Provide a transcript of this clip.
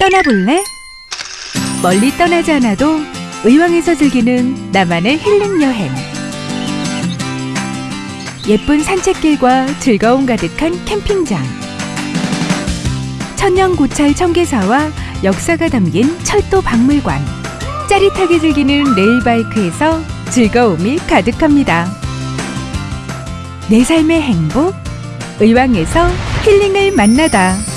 떠나볼래? 멀리 떠나지 않아도 의왕에서 즐기는 나만의 힐링 여행. 예쁜 산책길과 즐거움 가득한 캠핑장. 천년 고찰 청계사와 역사가 담긴 철도 박물관. 짜릿하게 즐기는 레일바이크에서 즐거움이 가득합니다. 내 삶의 행복, 의왕에서 힐링을 만나다.